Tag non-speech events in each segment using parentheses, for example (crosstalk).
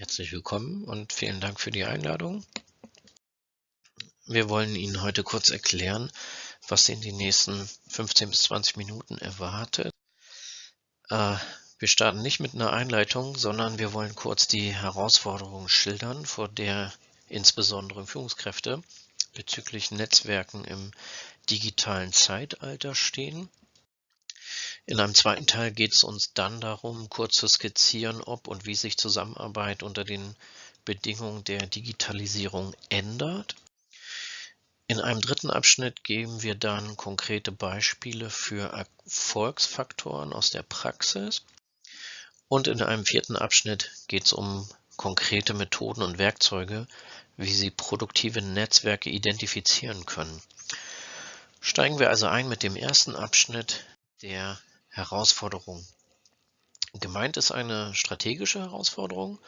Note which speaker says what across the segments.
Speaker 1: Herzlich willkommen und vielen Dank für die Einladung. Wir wollen Ihnen heute kurz erklären, was Sie in den nächsten 15 bis 20 Minuten erwartet. Äh, wir starten nicht mit einer Einleitung, sondern wir wollen kurz die Herausforderungen schildern, vor der insbesondere Führungskräfte bezüglich Netzwerken im digitalen Zeitalter stehen in einem zweiten Teil geht es uns dann darum, kurz zu skizzieren, ob und wie sich Zusammenarbeit unter den Bedingungen der Digitalisierung ändert. In einem dritten Abschnitt geben wir dann konkrete Beispiele für Erfolgsfaktoren aus der Praxis. Und in einem vierten Abschnitt geht es um konkrete Methoden und Werkzeuge, wie Sie produktive Netzwerke identifizieren können. Steigen wir also ein mit dem ersten Abschnitt der Herausforderung. Gemeint ist eine strategische Herausforderung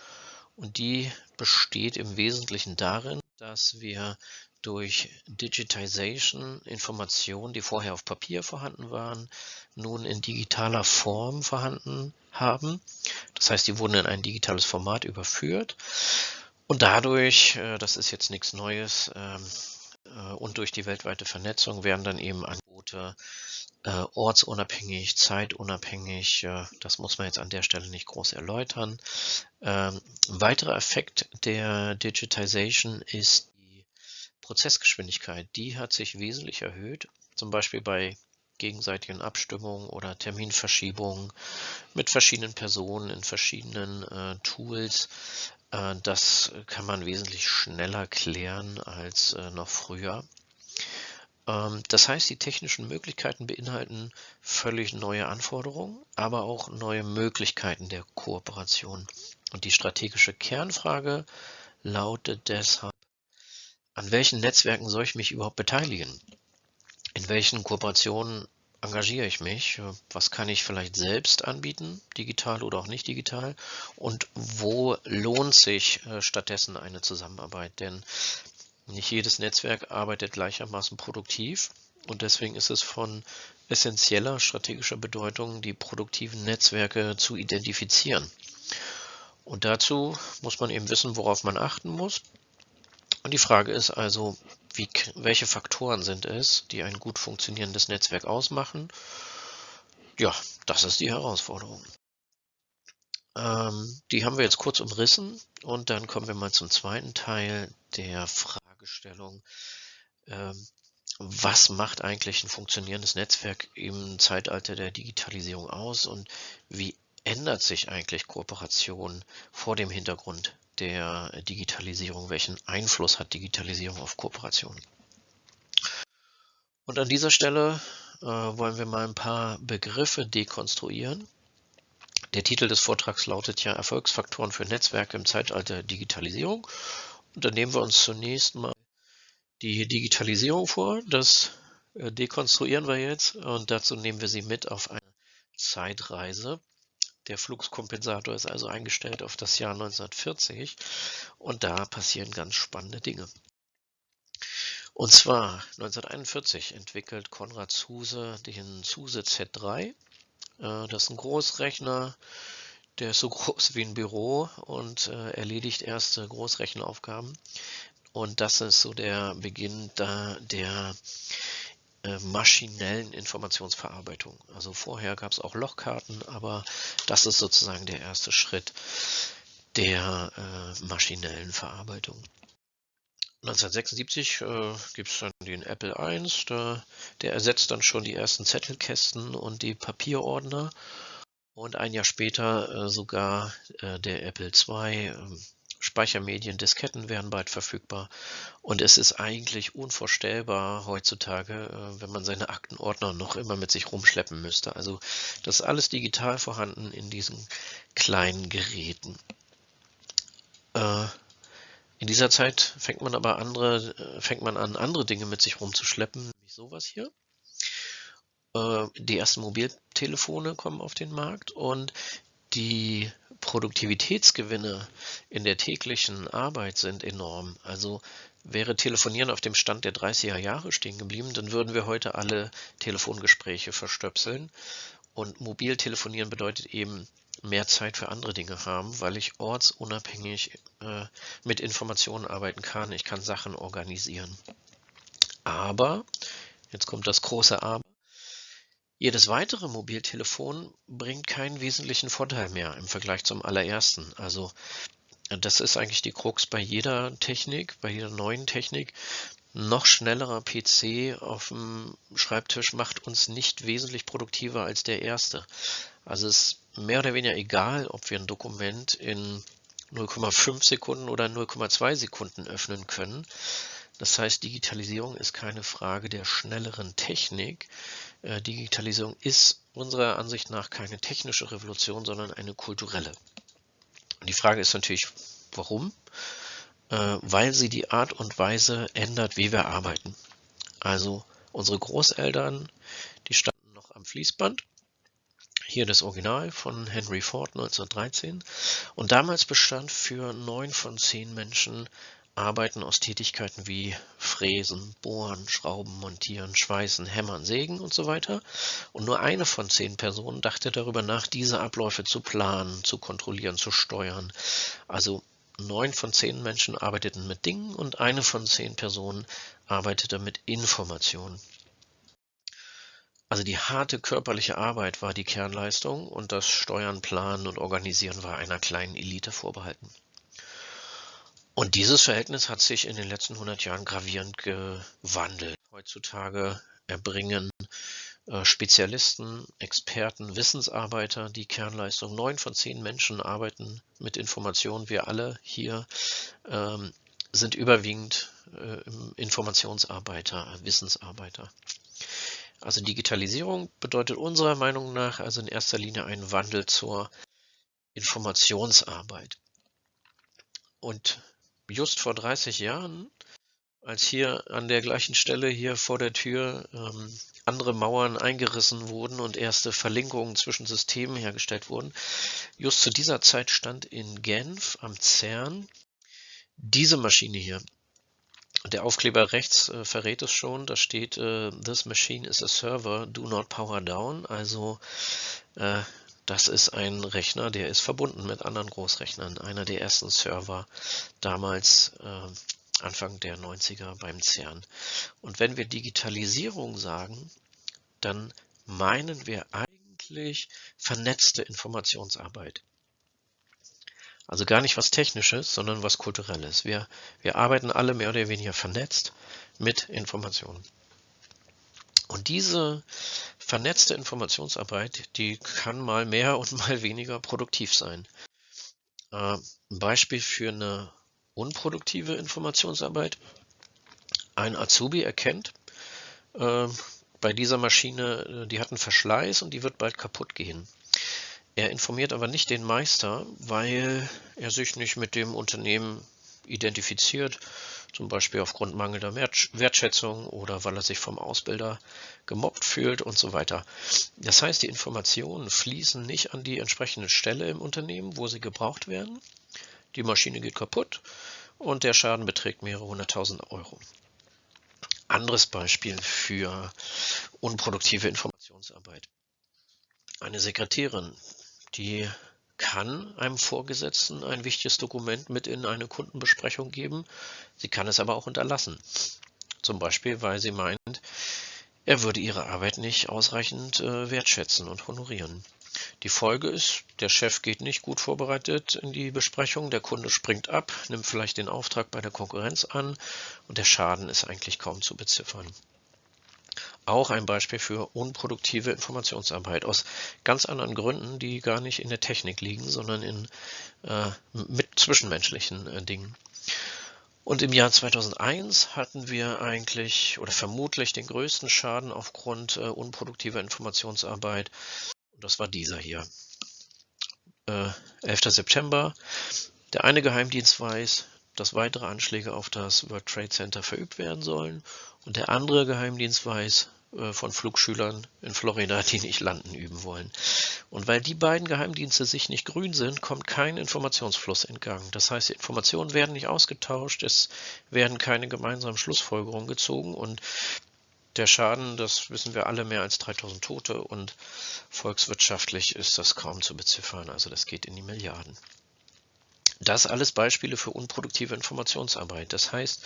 Speaker 1: und die besteht im Wesentlichen darin, dass wir durch Digitization Informationen, die vorher auf Papier vorhanden waren, nun in digitaler Form vorhanden haben. Das heißt, die wurden in ein digitales Format überführt und dadurch, äh, das ist jetzt nichts Neues, ähm, äh, und durch die weltweite Vernetzung werden dann eben Angebote äh, ortsunabhängig, zeitunabhängig. Äh, das muss man jetzt an der Stelle nicht groß erläutern. Ähm, ein weiterer Effekt der Digitization ist die Prozessgeschwindigkeit. Die hat sich wesentlich erhöht, zum Beispiel bei gegenseitigen Abstimmungen oder Terminverschiebungen mit verschiedenen Personen in verschiedenen äh, Tools. Äh, das kann man wesentlich schneller klären als äh, noch früher. Ähm, das heißt, die technischen Möglichkeiten beinhalten völlig neue Anforderungen, aber auch neue Möglichkeiten der Kooperation. Und die strategische Kernfrage lautet deshalb, an welchen Netzwerken soll ich mich überhaupt beteiligen? In welchen Kooperationen engagiere ich mich? Was kann ich vielleicht selbst anbieten, digital oder auch nicht digital? Und wo lohnt sich äh, stattdessen eine Zusammenarbeit? Denn nicht jedes Netzwerk arbeitet gleichermaßen produktiv und deswegen ist es von essentieller strategischer Bedeutung, die produktiven Netzwerke zu identifizieren. Und dazu muss man eben wissen, worauf man achten muss. Und die Frage ist also, wie, welche Faktoren sind es, die ein gut funktionierendes Netzwerk ausmachen? Ja, das ist die Herausforderung. Ähm, die haben wir jetzt kurz umrissen und dann kommen wir mal zum zweiten Teil der Fragestellung. Ähm, was macht eigentlich ein funktionierendes Netzwerk im Zeitalter der Digitalisierung aus und wie ändert sich eigentlich Kooperation vor dem Hintergrund der Digitalisierung? Welchen Einfluss hat Digitalisierung auf Kooperation? Und an dieser Stelle äh, wollen wir mal ein paar Begriffe dekonstruieren. Der Titel des Vortrags lautet ja Erfolgsfaktoren für Netzwerke im Zeitalter Digitalisierung. Und dann nehmen wir uns zunächst mal die Digitalisierung vor. Das äh, dekonstruieren wir jetzt und dazu nehmen wir Sie mit auf eine Zeitreise. Der Fluxkompensator ist also eingestellt auf das Jahr 1940 und da passieren ganz spannende Dinge. Und zwar 1941 entwickelt Konrad Zuse den Zuse Z3. Äh, das ist ein Großrechner, der ist so (laughs) groß wie ein Büro und äh, erledigt erste Großrechenaufgaben. Und das ist so der Beginn da der äh, maschinellen Informationsverarbeitung. Also vorher gab es auch Lochkarten, aber das ist sozusagen der erste Schritt der äh, maschinellen Verarbeitung. 1976 äh, gibt es dann den Apple I, der, der ersetzt dann schon die ersten Zettelkästen und die Papierordner. Und ein Jahr später äh, sogar äh, der Apple II, Speichermedien, Disketten werden bald verfügbar. Und es ist eigentlich unvorstellbar heutzutage, äh, wenn man seine Aktenordner noch immer mit sich rumschleppen müsste. Also das ist alles digital vorhanden in diesen kleinen Geräten. Äh, in dieser Zeit fängt man aber andere, äh, fängt man an, andere Dinge mit sich rumzuschleppen, nämlich sowas hier. Die ersten Mobiltelefone kommen auf den Markt und die Produktivitätsgewinne in der täglichen Arbeit sind enorm. Also wäre Telefonieren auf dem Stand der 30er Jahre stehen geblieben, dann würden wir heute alle Telefongespräche verstöpseln. Und Mobiltelefonieren bedeutet eben mehr Zeit für andere Dinge haben, weil ich ortsunabhängig äh, mit Informationen arbeiten kann. Ich kann Sachen organisieren. Aber, jetzt kommt das große Aber, jedes weitere Mobiltelefon bringt keinen wesentlichen Vorteil mehr im Vergleich zum allerersten. Also das ist eigentlich die Krux bei jeder Technik, bei jeder neuen Technik. Noch schnellerer PC auf dem Schreibtisch macht uns nicht wesentlich produktiver als der erste. Also es ist mehr oder weniger egal, ob wir ein Dokument in 0,5 Sekunden oder 0,2 Sekunden öffnen können. Das heißt, Digitalisierung ist keine Frage der schnelleren Technik. Äh, Digitalisierung ist unserer Ansicht nach keine technische Revolution, sondern eine kulturelle. Und die Frage ist natürlich, warum? Äh, weil sie die Art und Weise ändert, wie wir arbeiten. Also unsere Großeltern, die standen noch am Fließband. Hier das Original von Henry Ford 1913. Und damals bestand für neun von zehn Menschen Arbeiten aus Tätigkeiten wie Fräsen, Bohren, Schrauben, Montieren, Schweißen, Hämmern, Sägen und so weiter. Und nur eine von zehn Personen dachte darüber nach, diese Abläufe zu planen, zu kontrollieren, zu steuern. Also neun von zehn Menschen arbeiteten mit Dingen und eine von zehn Personen arbeitete mit Informationen. Also die harte körperliche Arbeit war die Kernleistung und das Steuern, Planen und Organisieren war einer kleinen Elite vorbehalten. Und dieses Verhältnis hat sich in den letzten 100 Jahren gravierend gewandelt. Heutzutage erbringen äh, Spezialisten, Experten, Wissensarbeiter die Kernleistung. Neun von zehn Menschen arbeiten mit Informationen. Wir alle hier ähm, sind überwiegend äh, Informationsarbeiter, Wissensarbeiter. Also Digitalisierung bedeutet unserer Meinung nach also in erster Linie einen Wandel zur Informationsarbeit. Und just vor 30 Jahren, als hier an der gleichen Stelle hier vor der Tür ähm, andere Mauern eingerissen wurden und erste Verlinkungen zwischen Systemen hergestellt wurden. Just zu dieser Zeit stand in Genf am CERN diese Maschine hier. Der Aufkleber rechts äh, verrät es schon, da steht, äh, this machine is a server, do not power down. Also äh, das ist ein Rechner, der ist verbunden mit anderen Großrechnern. Einer der ersten Server damals äh, Anfang der 90er beim CERN. Und wenn wir Digitalisierung sagen, dann meinen wir eigentlich vernetzte Informationsarbeit. Also gar nicht was Technisches, sondern was Kulturelles. Wir, wir arbeiten alle mehr oder weniger vernetzt mit Informationen. Und diese vernetzte Informationsarbeit, die kann mal mehr und (laughs) mal weniger produktiv sein. Äh, ein Beispiel für eine unproduktive Informationsarbeit. Ein Azubi erkennt, äh, bei dieser Maschine, äh, die hat einen Verschleiß und die wird bald kaputt gehen. Er informiert aber nicht den Meister, weil er sich nicht mit dem Unternehmen identifiziert zum Beispiel aufgrund mangelnder Wertschätzung oder weil er sich vom Ausbilder gemobbt fühlt und so weiter. Das heißt, die Informationen fließen nicht an die entsprechende Stelle im Unternehmen, wo sie gebraucht werden. Die Maschine geht kaputt und der Schaden beträgt mehrere hunderttausend Euro. Anderes Beispiel für unproduktive Informationsarbeit. Eine Sekretärin, die kann einem Vorgesetzten ein wichtiges Dokument mit in eine Kundenbesprechung geben. Sie kann es aber auch unterlassen. Zum Beispiel, weil sie meint, er würde ihre Arbeit nicht ausreichend äh, wertschätzen und honorieren. Die Folge ist, der Chef geht nicht gut vorbereitet in die Besprechung, der Kunde springt ab, nimmt vielleicht den Auftrag bei der Konkurrenz an und der Schaden ist eigentlich kaum zu beziffern auch ein Beispiel für unproduktive Informationsarbeit aus ganz anderen Gründen, die gar nicht in der Technik liegen, sondern in äh, mit zwischenmenschlichen äh, Dingen. Und im Jahr 2001 hatten wir eigentlich oder vermutlich den größten Schaden aufgrund äh, unproduktiver Informationsarbeit. Und das war dieser hier. Äh, 11. September. Der eine Geheimdienst weiß, dass weitere Anschläge auf das World Trade Center verübt werden sollen und der andere Geheimdienst weiß äh, von Flugschülern in Florida, (laughs) die nicht landen üben wollen. Und weil die beiden Geheimdienste sich nicht grün sind, kommt kein Informationsfluss in Gang. Das heißt, Informationen werden nicht ausgetauscht, es werden keine gemeinsamen Schlussfolgerungen gezogen und Der Schaden, das wissen wir alle, mehr als 3000 Tote und volkswirtschaftlich ist das kaum zu beziffern, also das geht in die Milliarden. Das alles Beispiele für unproduktive Informationsarbeit. Das heißt,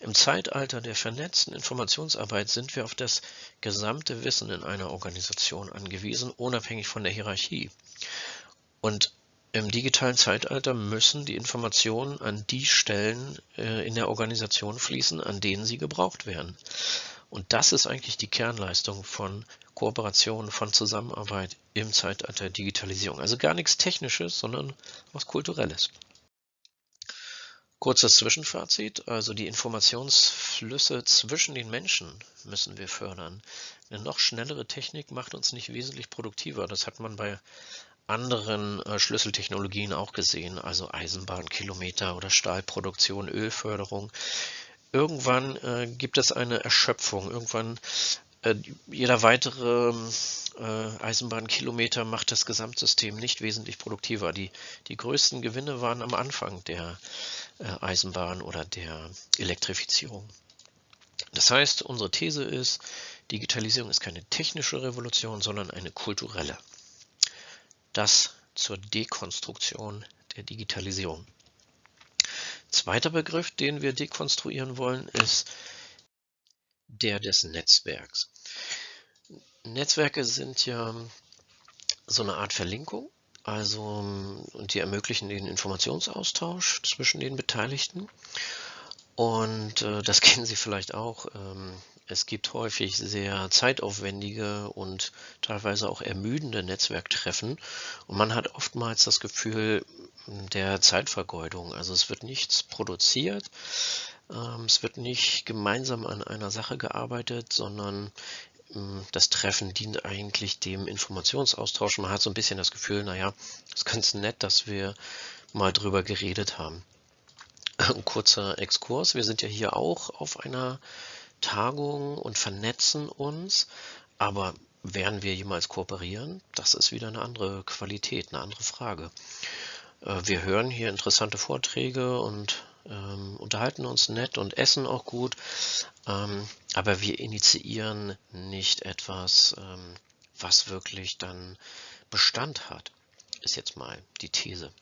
Speaker 1: im Zeitalter der vernetzten Informationsarbeit sind wir auf das gesamte Wissen in einer Organisation angewiesen, unabhängig von der Hierarchie. Und im digitalen Zeitalter müssen die Informationen an die Stellen äh, in der Organisation fließen, an denen sie gebraucht werden. Und das ist eigentlich die Kernleistung von Kooperation, von Zusammenarbeit im Zeitalter Digitalisierung. Also gar nichts Technisches, sondern was Kulturelles. Kurzes Zwischenfazit, also die Informationsflüsse zwischen den Menschen müssen wir fördern. Eine noch schnellere Technik macht uns nicht wesentlich produktiver. Das hat man bei anderen äh, Schlüsseltechnologien auch gesehen, also Eisenbahnkilometer oder Stahlproduktion, Ölförderung. Irgendwann äh, gibt es eine Erschöpfung. Irgendwann äh, jeder weitere äh, Eisenbahnkilometer macht das Gesamtsystem nicht wesentlich produktiver. Die, die größten Gewinne waren am Anfang der äh, Eisenbahn oder der Elektrifizierung. Das heißt, unsere These ist, Digitalisierung ist keine technische Revolution, sondern eine kulturelle. Das zur Dekonstruktion der Digitalisierung. Zweiter Begriff, den wir dekonstruieren wollen, ist der des Netzwerks. Netzwerke sind ja so eine Art Verlinkung, also und die ermöglichen den Informationsaustausch zwischen den Beteiligten. Und äh, das (laughs) kennen Sie vielleicht auch. Ähm, es gibt häufig sehr zeitaufwendige und teilweise auch ermüdende Netzwerktreffen. Und man hat oftmals das Gefühl der Zeitvergeudung. Also es wird nichts produziert, es wird nicht gemeinsam an einer Sache gearbeitet, sondern ähm, das Treffen dient eigentlich dem Informationsaustausch. Man hat so ein bisschen das Gefühl, naja, es ist ganz nett, dass wir mal drüber geredet haben. Ein kurzer Exkurs. Wir sind ja hier auch auf einer Tagung und vernetzen uns, aber werden wir jemals kooperieren? Das ist wieder eine andere Qualität, eine andere Frage. Äh, wir hören hier interessante Vorträge und ähm, unterhalten uns nett und essen auch gut, ähm, aber wir initiieren nicht etwas, ähm, was wirklich dann Bestand hat, ist jetzt mal die These.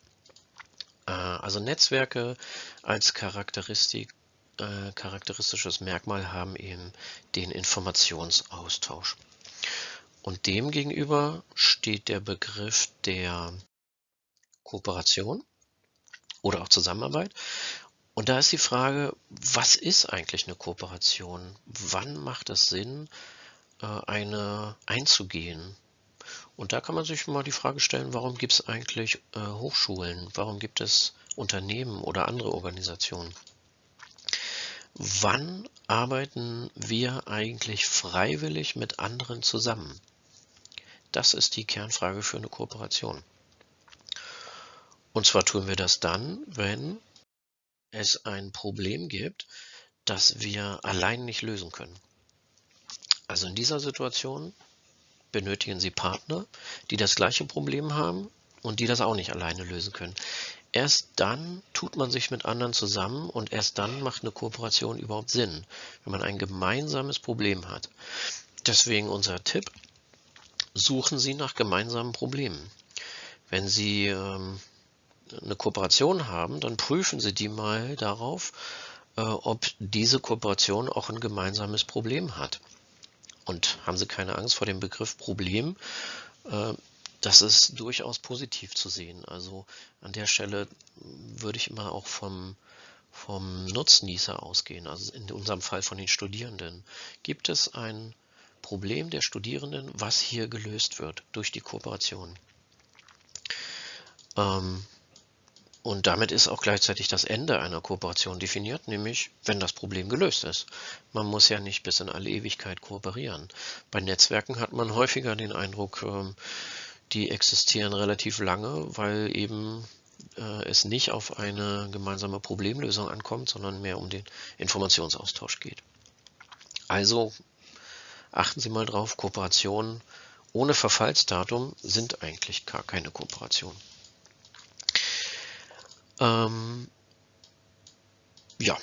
Speaker 1: Äh, also Netzwerke als Charakteristik, äh, charakteristisches Merkmal haben eben den Informationsaustausch. Und dem gegenüber steht der Begriff der Kooperation oder auch Zusammenarbeit. Und da ist die Frage, was ist eigentlich eine Kooperation? Wann macht es Sinn, äh, eine einzugehen? Und da kann man sich mal die Frage stellen, warum gibt es eigentlich äh, Hochschulen? Warum gibt es Unternehmen oder andere Organisationen? Wann arbeiten wir eigentlich freiwillig mit anderen zusammen? Das ist die Kernfrage für eine Kooperation. Und zwar tun wir das dann, wenn es ein Problem gibt, das wir allein nicht lösen können. Also in dieser Situation benötigen Sie Partner, die das gleiche Problem haben und die das auch nicht alleine lösen können. Erst dann tut man sich mit anderen zusammen und erst dann macht eine Kooperation überhaupt Sinn, wenn man ein gemeinsames Problem hat. Deswegen unser Tipp, suchen Sie nach gemeinsamen Problemen. Wenn Sie ähm, eine Kooperation haben, dann prüfen Sie die mal darauf, äh, ob diese Kooperation auch ein gemeinsames Problem hat. Und haben Sie keine Angst vor dem Begriff Problem. Äh, das ist durchaus positiv zu sehen. Also an der Stelle würde ich immer auch vom, vom Nutznießer ausgehen, also in unserem Fall von den Studierenden. Gibt es ein Problem der Studierenden, was hier gelöst wird durch die Kooperation? Ähm, und damit ist auch gleichzeitig das Ende einer Kooperation definiert, nämlich wenn das Problem gelöst ist. Man muss ja nicht bis in alle Ewigkeit kooperieren. Bei Netzwerken hat man häufiger den Eindruck, ähm, die existieren relativ lange, weil eben äh, es nicht auf eine gemeinsame Problemlösung ankommt, sondern mehr um den Informationsaustausch geht. Also achten Sie mal drauf, Kooperationen ohne Verfallsdatum sind eigentlich gar keine Kooperationen. Ähm, ja,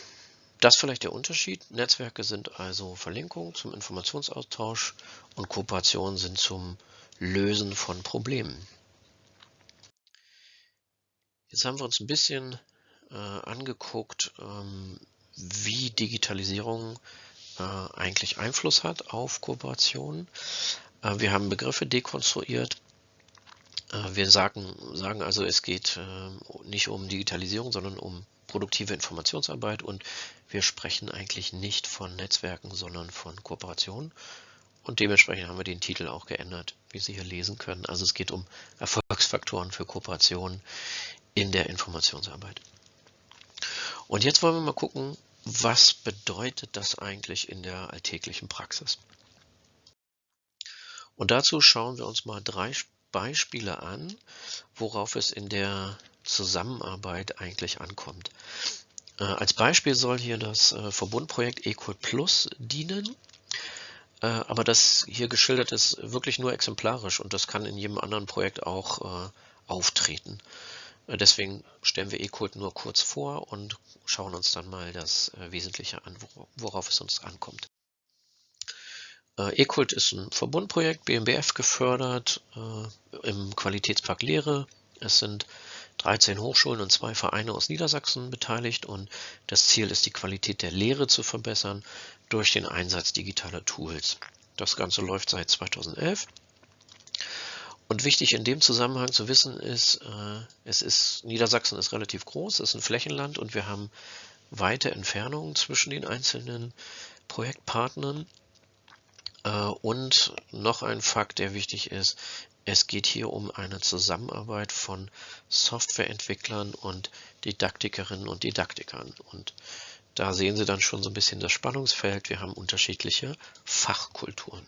Speaker 1: das vielleicht der Unterschied. Netzwerke sind also Verlinkungen zum Informationsaustausch und Kooperationen sind zum Lösen von Problemen. Jetzt haben wir uns ein bisschen äh, angeguckt, ähm, wie Digitalisierung äh, eigentlich Einfluss hat auf Kooperationen. Äh, wir haben Begriffe dekonstruiert. Äh, wir sagen, sagen also, es geht äh, nicht um Digitalisierung, sondern um produktive Informationsarbeit und wir sprechen eigentlich nicht von Netzwerken, sondern von Kooperationen. Und dementsprechend haben wir den Titel auch geändert, wie Sie hier lesen können. Also es geht um Erfolgsfaktoren für Kooperationen in der Informationsarbeit. Und jetzt wollen wir mal gucken, was bedeutet das eigentlich in der alltäglichen Praxis. Und dazu schauen wir uns mal drei Beispiele an, worauf es in der Zusammenarbeit eigentlich ankommt. Äh, als Beispiel soll hier das äh, Verbundprojekt Equal Plus dienen. Äh, aber das hier geschildert ist wirklich nur exemplarisch und das kann in jedem anderen Projekt auch auftreten. Deswegen stellen wir eCode nur kurz vor und schauen uns dann mal das Wesentliche an, worauf es uns ankommt. Äh, eCult ist ein Verbundprojekt, BMBF gefördert, im Qualitätspark Lehre. Es sind 13 Hochschulen und zwei Vereine aus Niedersachsen beteiligt und das Ziel ist, die Qualität der Lehre zu verbessern durch den Einsatz digitaler Tools. Das Ganze läuft seit 2011 und wichtig in dem Zusammenhang zu wissen ist, äh, es ist, Niedersachsen ist relativ groß, es ist ein Flächenland und wir haben weite Entfernungen zwischen den einzelnen Projektpartnern. Äh, und noch ein Fakt, der wichtig ist, es geht hier um eine Zusammenarbeit von Softwareentwicklern und Didaktikerinnen und Didaktikern. Und da sehen Sie dann schon so ein bisschen das Spannungsfeld. Wir haben unterschiedliche Fachkulturen.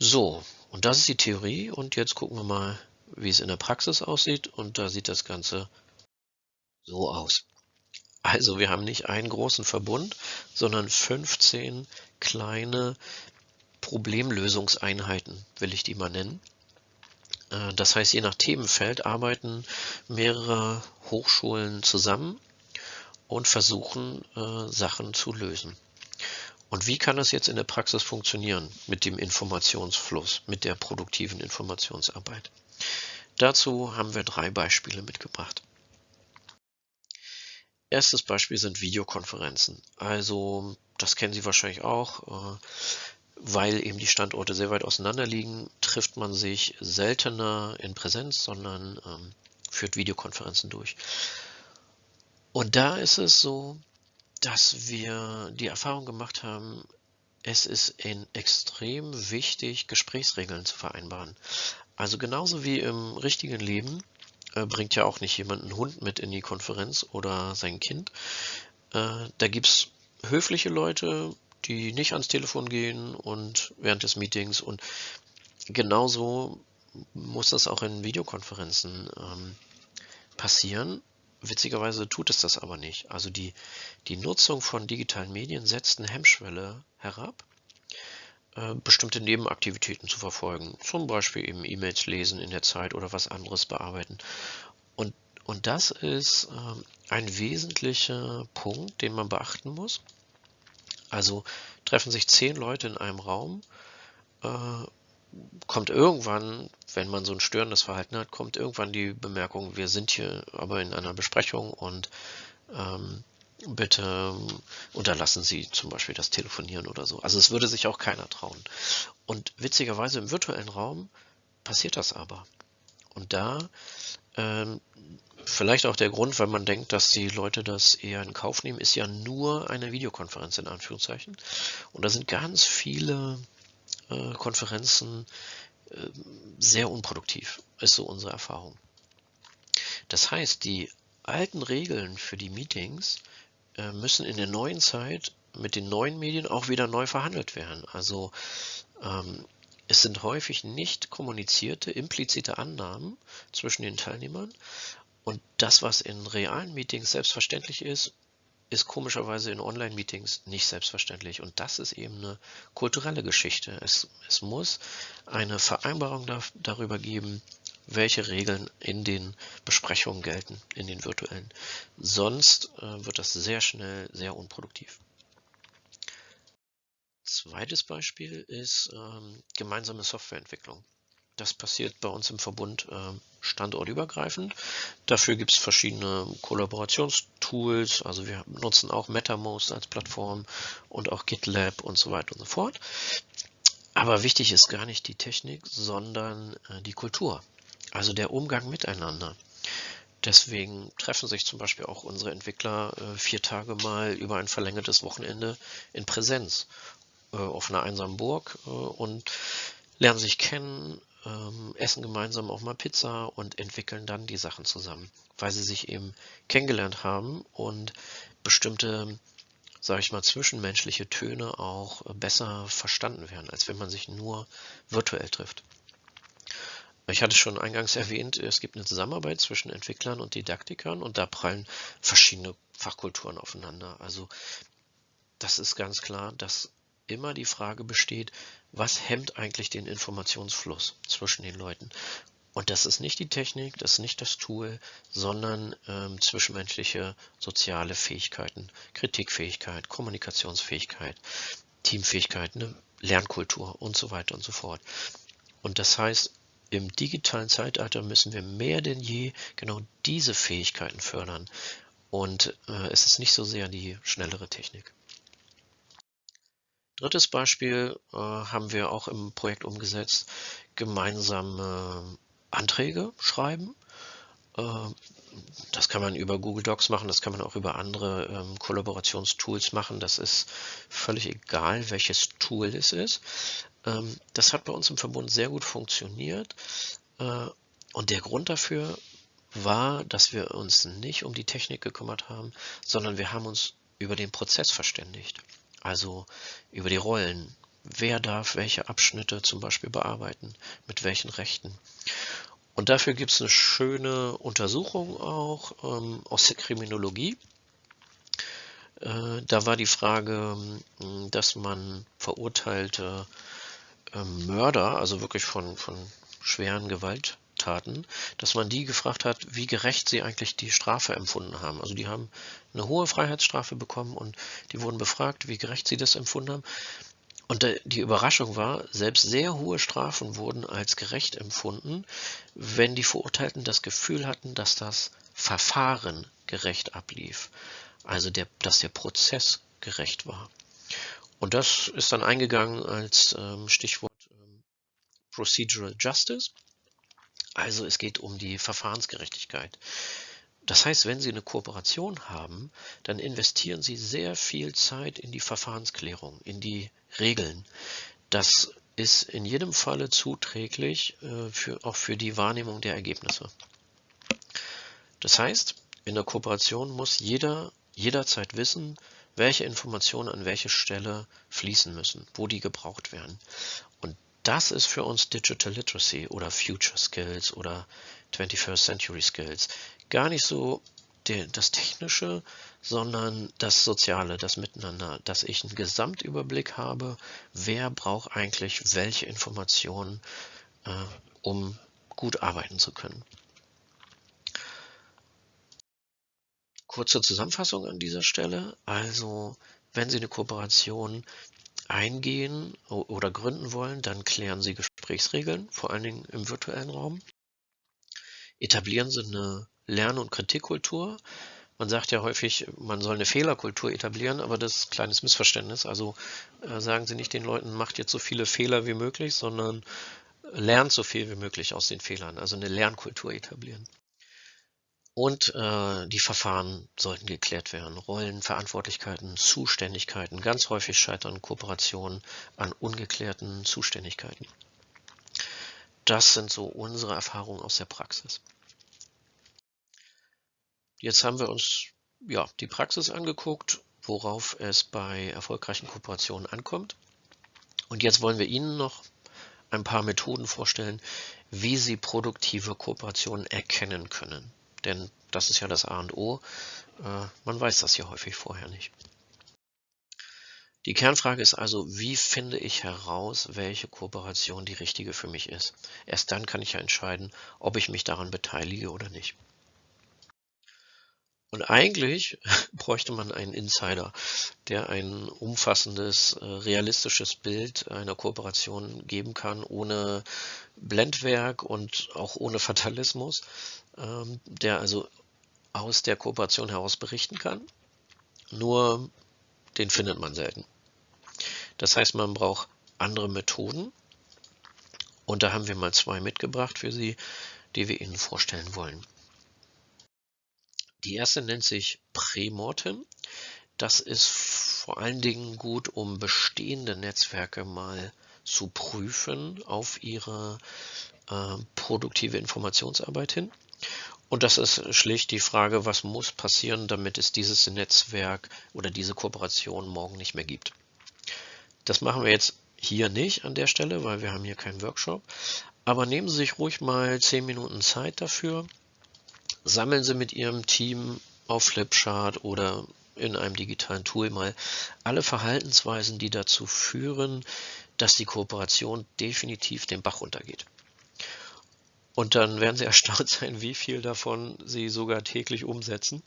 Speaker 1: So, und das ist die Theorie und jetzt gucken wir mal, wie es in der Praxis aussieht und da sieht das Ganze so aus. Also wir haben nicht einen großen Verbund, sondern 15 kleine Problemlösungseinheiten, will ich die mal nennen. Äh, das heißt, je nach Themenfeld arbeiten mehrere Hochschulen zusammen und versuchen, äh, Sachen zu lösen. Und wie kann das jetzt in der Praxis funktionieren mit dem Informationsfluss, mit der produktiven Informationsarbeit? Dazu haben wir drei Beispiele mitgebracht. Erstes Beispiel sind Videokonferenzen. Also, das kennen Sie wahrscheinlich auch. Äh, weil eben die Standorte sehr weit auseinander liegen, trifft man sich seltener in Präsenz, sondern ähm, führt Videokonferenzen durch. Und da ist es so, dass wir die Erfahrung gemacht haben, es ist extrem wichtig, Gesprächsregeln zu vereinbaren. Also genauso wie im richtigen Leben äh, bringt ja auch nicht jemand einen Hund mit in die Konferenz oder sein Kind. Äh, da gibt es höfliche Leute, die nicht ans Telefon gehen und während des Meetings und genauso muss das auch in Videokonferenzen ähm, passieren. Witzigerweise tut es das aber nicht. Also die, die Nutzung von digitalen Medien setzt eine Hemmschwelle herab, äh, bestimmte Nebenaktivitäten zu verfolgen. Zum Beispiel eben E-Mails lesen in der Zeit oder was anderes bearbeiten. Und, und das ist äh, ein wesentlicher Punkt, den man beachten muss. Also treffen sich zehn Leute in einem Raum, äh, kommt irgendwann, wenn man so ein störendes Verhalten hat, kommt irgendwann die Bemerkung, wir sind hier aber in einer Besprechung und ähm, bitte unterlassen Sie zum Beispiel das Telefonieren oder so. Also es würde sich auch keiner trauen. Und witzigerweise im virtuellen Raum passiert das aber. Und da ähm, vielleicht auch der Grund, weil man denkt, dass die Leute das eher in Kauf nehmen, ist ja nur eine Videokonferenz in Anführungszeichen. Und da sind ganz viele äh, Konferenzen äh, sehr unproduktiv, ist so unsere Erfahrung. Das heißt, die alten Regeln für die Meetings müssen in der neuen Zeit mit den neuen Medien auch wieder neu verhandelt werden. Also ähm, es sind häufig nicht kommunizierte, implizite Annahmen zwischen den Teilnehmern. Und das, was in realen Meetings selbstverständlich ist, ist komischerweise in Online-Meetings nicht selbstverständlich. Und das ist eben eine kulturelle Geschichte. Es, es muss eine Vereinbarung da, darüber geben, welche Regeln in den Besprechungen gelten, in den virtuellen. Sonst äh, wird das sehr schnell sehr unproduktiv. Zweites Beispiel ist ähm, gemeinsame Softwareentwicklung. Das passiert bei uns im Verbund äh, standortübergreifend. Dafür gibt es verschiedene Kollaborationstools. Also wir nutzen auch MetaMost als Plattform und auch GitLab und so weiter und so fort. Aber wichtig ist gar nicht die Technik, sondern äh, die Kultur, also der Umgang miteinander. Deswegen treffen sich zum Beispiel auch unsere Entwickler äh, vier Tage mal über ein verlängertes Wochenende in Präsenz äh, auf einer einsamen Burg äh, und lernen sich kennen, ähm, essen gemeinsam auch mal Pizza und entwickeln dann die Sachen zusammen, weil sie sich eben kennengelernt haben und bestimmte, sage ich mal, zwischenmenschliche Töne auch besser verstanden werden, als wenn man sich nur virtuell trifft. Ich hatte schon eingangs erwähnt, es gibt eine Zusammenarbeit zwischen Entwicklern und Didaktikern und da prallen verschiedene Fachkulturen aufeinander. Also das ist ganz klar, dass immer die Frage besteht, was hemmt eigentlich den Informationsfluss zwischen den Leuten? Und das ist nicht die Technik, das ist nicht das Tool, sondern ähm, zwischenmenschliche soziale Fähigkeiten, Kritikfähigkeit, Kommunikationsfähigkeit, Teamfähigkeit, ne, Lernkultur und so weiter und so fort. Und das heißt, im digitalen Zeitalter müssen wir mehr denn je genau diese Fähigkeiten fördern. Und äh, es ist nicht so sehr die schnellere Technik. Drittes Beispiel äh, haben wir auch im Projekt umgesetzt, gemeinsame Anträge schreiben. Äh, das kann man über Google Docs machen, das kann man auch über andere ähm, Kollaborationstools machen. Das ist völlig egal, welches Tool es ist. Ähm, das hat bei uns im Verbund sehr gut funktioniert. Äh, und der Grund dafür war, dass wir uns nicht um die Technik gekümmert haben, sondern wir haben uns über den Prozess verständigt also über die Rollen. Wer darf welche Abschnitte zum Beispiel bearbeiten, mit welchen Rechten. Und dafür gibt es eine schöne Untersuchung auch ähm, aus der Kriminologie. Äh, da war die Frage, hm, dass man verurteilte äh, Mörder, also wirklich von, von schweren Gewalt, Straftaten, dass man die gefragt hat, wie gerecht sie eigentlich die Strafe empfunden haben. Also die haben eine hohe Freiheitsstrafe bekommen und die wurden befragt, wie gerecht sie das empfunden haben. Und die Überraschung war, selbst sehr hohe Strafen wurden als gerecht empfunden, wenn die Verurteilten das Gefühl hatten, dass das Verfahren gerecht ablief. Also der, dass der Prozess gerecht war. Und das ist dann eingegangen als ähm, Stichwort ähm, Procedural Justice. Also es geht um die Verfahrensgerechtigkeit. Das heißt, wenn Sie eine Kooperation haben, dann investieren Sie sehr viel Zeit in die Verfahrensklärung, in die Regeln. Das ist in jedem Falle zuträglich, äh, für, auch für die Wahrnehmung der Ergebnisse. Das heißt, in der Kooperation muss jeder jederzeit wissen, welche Informationen an welche Stelle fließen müssen, wo die gebraucht werden. Und das ist für uns Digital Literacy oder Future Skills oder 21st Century Skills. Gar nicht so das Technische, sondern das Soziale, das Miteinander, dass ich einen Gesamtüberblick habe, wer braucht eigentlich welche Informationen, äh, um gut arbeiten zu können. Kurze Zusammenfassung an dieser Stelle. Also, wenn Sie eine Kooperation eingehen oder gründen wollen, dann klären Sie Gesprächsregeln, vor allen Dingen im virtuellen Raum. Etablieren Sie eine Lern- und Kritikkultur. Man sagt ja häufig, man soll eine Fehlerkultur etablieren, aber das ist ein kleines Missverständnis. Also äh, sagen Sie nicht den Leuten, macht jetzt so viele Fehler wie möglich, sondern lernt so viel wie möglich aus den Fehlern. Also eine Lernkultur etablieren. Und äh, die Verfahren sollten geklärt werden. Rollen, Verantwortlichkeiten, Zuständigkeiten. Ganz häufig scheitern Kooperationen an ungeklärten Zuständigkeiten. Das sind so unsere Erfahrungen aus der Praxis. Jetzt haben wir uns ja, die Praxis angeguckt, worauf es bei erfolgreichen Kooperationen ankommt. Und jetzt wollen wir Ihnen noch ein paar Methoden vorstellen, wie Sie produktive Kooperationen erkennen können. Denn das ist ja das A und O. Äh, man weiß das ja häufig vorher nicht. Die Kernfrage ist also, wie finde ich heraus, welche Kooperation die richtige für mich ist? Erst dann kann ich ja entscheiden, ob ich mich daran beteilige oder nicht. Und eigentlich (laughs) bräuchte man einen Insider, der ein umfassendes, äh, realistisches Bild einer Kooperation geben kann, ohne Blendwerk und auch ohne Fatalismus, der also aus der Kooperation heraus berichten kann. Nur den findet man selten. Das heißt, man braucht andere Methoden. Und da haben wir mal zwei mitgebracht für Sie, die wir Ihnen vorstellen wollen. Die erste nennt sich Premortem. Das ist vor allen Dingen gut, um bestehende Netzwerke mal zu prüfen auf ihre äh, produktive Informationsarbeit hin. Und das ist schlicht die Frage, was muss passieren, damit es dieses Netzwerk oder diese Kooperation morgen nicht mehr gibt. Das machen wir jetzt hier nicht an der Stelle, weil wir haben hier keinen Workshop. Aber nehmen Sie sich ruhig mal zehn Minuten Zeit dafür sammeln Sie mit Ihrem Team auf Flipchart oder in einem digitalen Tool mal alle Verhaltensweisen, die dazu führen, dass die Kooperation definitiv den Bach runtergeht. Und dann werden Sie (laughs) erstaunt sein, wie viel davon Sie sogar täglich umsetzen.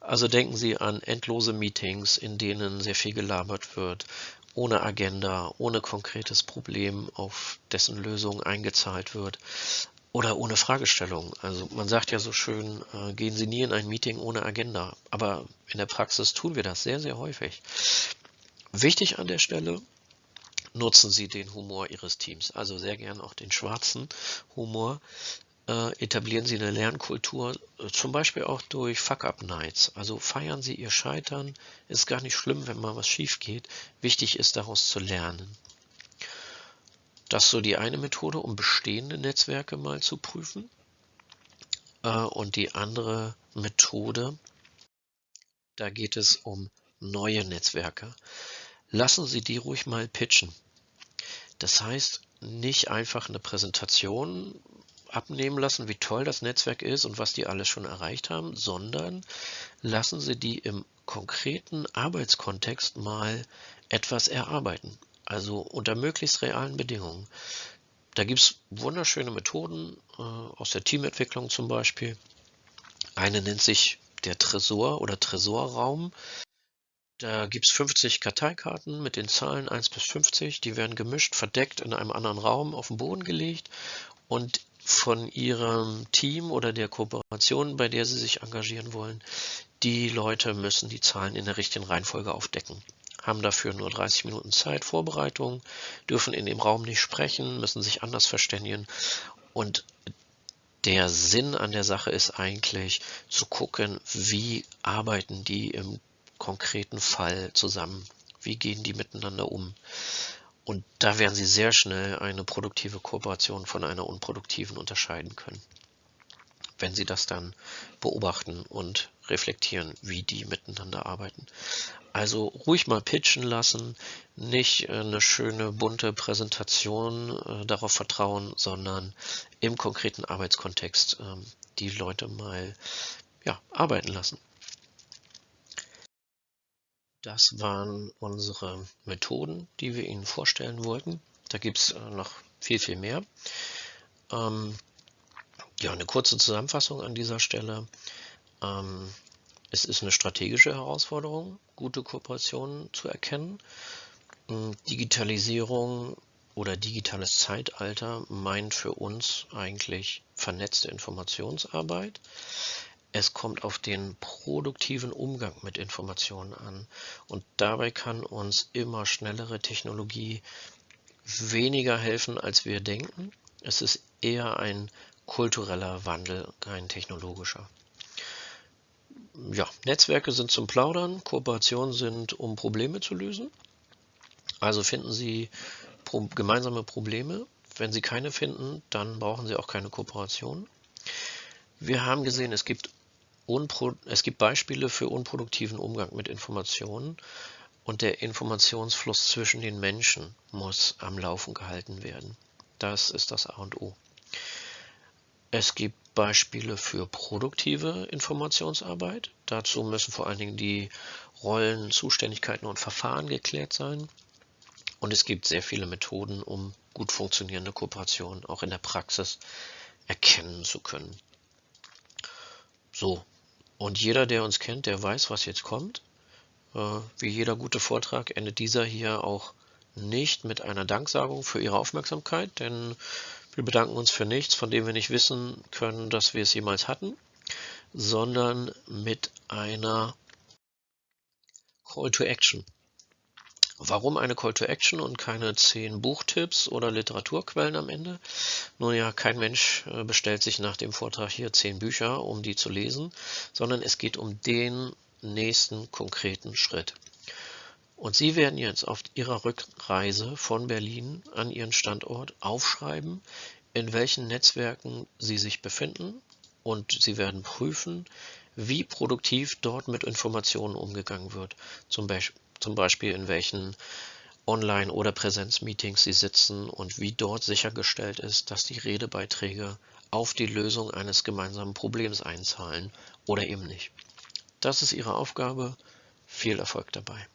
Speaker 1: Also denken Sie an endlose Meetings, in denen sehr viel gelabert wird, ohne Agenda, ohne konkretes Problem, auf dessen Lösung eingezahlt wird oder ohne Fragestellung. Also man sagt ja so schön, äh, gehen Sie nie in ein Meeting ohne Agenda. Aber in der Praxis tun wir das sehr, sehr häufig. Wichtig an der Stelle, nutzen Sie den Humor Ihres Teams. Also sehr gern auch den schwarzen Humor. Äh, etablieren Sie eine Lernkultur, äh, zum Beispiel auch durch Fuck-Up-Nights. Also feiern Sie Ihr Scheitern. Ist gar nicht schlimm, wenn mal was schief geht. Wichtig ist daraus zu lernen. Das ist so die eine Methode, um bestehende Netzwerke mal zu prüfen. Äh, und die andere Methode, da geht es um neue Netzwerke. Lassen Sie die ruhig mal pitchen. Das heißt, nicht einfach eine Präsentation abnehmen lassen, wie toll das Netzwerk ist und was die alles schon erreicht haben, sondern lassen Sie die im konkreten Arbeitskontext mal etwas erarbeiten also unter möglichst realen Bedingungen. Da gibt es wunderschöne Methoden äh, aus der Teamentwicklung zum Beispiel. Eine nennt sich der Tresor oder Tresorraum. Da gibt es 50 Karteikarten mit den Zahlen 1 bis 50. Die werden gemischt, verdeckt in einem anderen Raum auf den Boden gelegt und von Ihrem Team oder der Kooperation, bei der Sie sich engagieren wollen, die Leute müssen die Zahlen in der richtigen Reihenfolge aufdecken haben dafür nur 30 Minuten Zeit, Vorbereitung, dürfen in dem Raum nicht sprechen, müssen sich anders verständigen. Und der Sinn an der Sache ist eigentlich zu gucken, wie arbeiten die im konkreten Fall zusammen, wie gehen die miteinander um. Und da werden Sie sehr schnell eine produktive Kooperation von einer unproduktiven unterscheiden können, wenn Sie das dann beobachten und reflektieren, wie die miteinander arbeiten. Also ruhig mal pitchen lassen, nicht äh, eine schöne bunte Präsentation äh, darauf vertrauen, sondern im konkreten Arbeitskontext äh, die Leute mal ja, arbeiten lassen. Das waren unsere Methoden, die wir Ihnen vorstellen wollten. Da gibt es äh, noch viel, viel mehr. Ähm, ja, eine kurze Zusammenfassung an dieser Stelle. Ähm, es ist eine strategische Herausforderung, gute Kooperationen zu erkennen. Hm, Digitalisierung oder digitales Zeitalter meint für uns eigentlich vernetzte Informationsarbeit. Es kommt auf den produktiven Umgang mit Informationen an und dabei kann uns immer schnellere Technologie weniger helfen, als wir denken. Es ist eher ein kultureller Wandel, kein technologischer ja, Netzwerke sind zum Plaudern, Kooperationen sind, um Probleme zu lösen. Also finden Sie pro gemeinsame Probleme. Wenn Sie keine finden, dann brauchen Sie auch keine Kooperation. Wir haben gesehen, es gibt, es gibt Beispiele für unproduktiven Umgang mit Informationen und der Informationsfluss zwischen den Menschen muss am Laufen gehalten werden. Das ist das A und O. Es gibt Beispiele für produktive Informationsarbeit. Dazu müssen vor allen Dingen die Rollen, Zuständigkeiten und Verfahren geklärt sein. Und es gibt sehr viele Methoden, um gut funktionierende Kooperationen auch in der Praxis erkennen zu können. So, und jeder, der uns kennt, der weiß, was jetzt kommt. Äh, wie jeder gute Vortrag endet dieser hier auch nicht mit einer Danksagung für Ihre Aufmerksamkeit, denn wir bedanken uns für nichts, von dem wir nicht wissen können, dass wir es jemals hatten, sondern mit einer Call to Action. Warum eine Call to Action und keine zehn Buchtipps oder Literaturquellen am Ende? Nun ja, kein Mensch äh, bestellt sich nach dem Vortrag hier zehn Bücher, um die zu lesen, sondern es geht um den nächsten konkreten Schritt. Und Sie werden jetzt auf Ihrer Rückreise von Berlin an Ihren Standort aufschreiben, in welchen Netzwerken Sie sich befinden und Sie werden prüfen, wie produktiv dort mit Informationen umgegangen wird. Zum, Be zum Beispiel in welchen Online- oder Präsenzmeetings Sie sitzen und wie dort sichergestellt ist, dass die Redebeiträge auf die Lösung eines gemeinsamen Problems einzahlen oder eben nicht. Das ist Ihre Aufgabe. Viel Erfolg dabei.